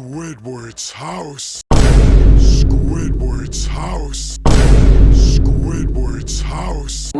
Squidward's house. Squidward's house. Squidward's house.